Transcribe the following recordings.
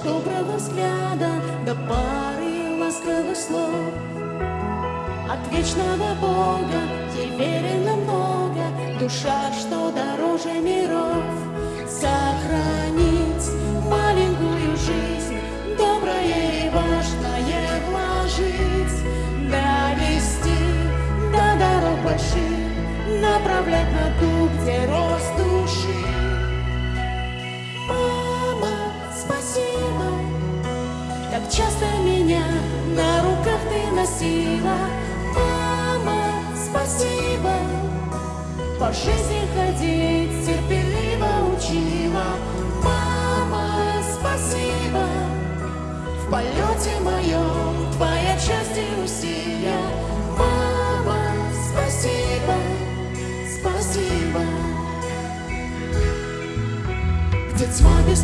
лишь доброго взгляда, да пары ласковых слов. От вечного Бога верено много, душа, что дороже миров. Носила. Мама, спасибо, по жизни ходить терпеливо учила. Мама, спасибо, в полете моем твоя часть и усилия. Мама, спасибо, спасибо. Где тьма без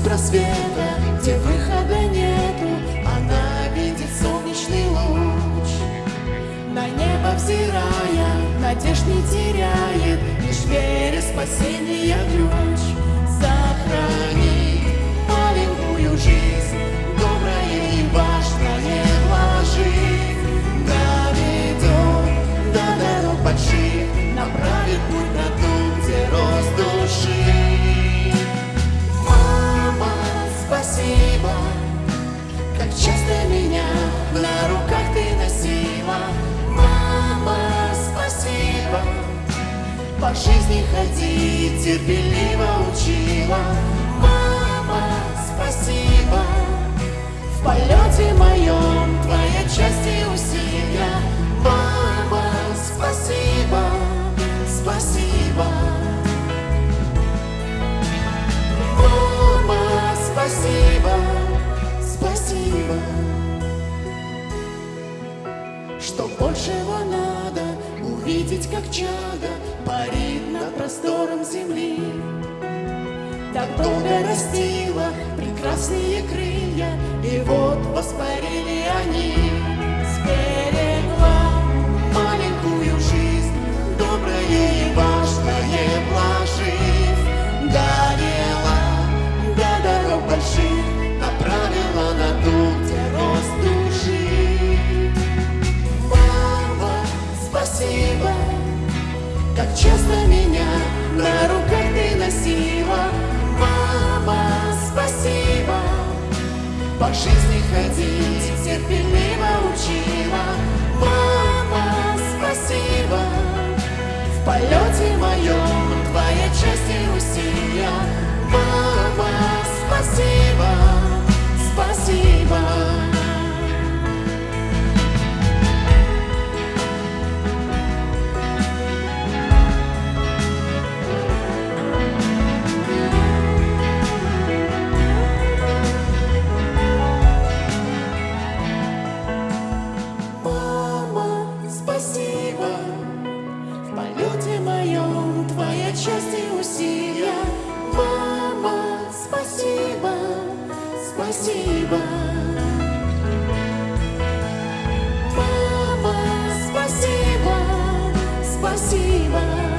надежд не теряет, лишь вере спасения жизни ходить терпеливо учила. Мама, спасибо, в полете моем твоя часть и усилия. Мама, спасибо, спасибо. Мама, спасибо, спасибо. Что большего надо увидеть, как чадо парит над простором земли. Так долго растила прекрасные крылья, и вот воспарили они. Как часто меня на руках ты носила. Мама, спасибо. По жизни ходить терпеливо учила. Мама, спасибо. В полете моем твоя часть и усилия. Мама, спасибо, спасибо. pasiva.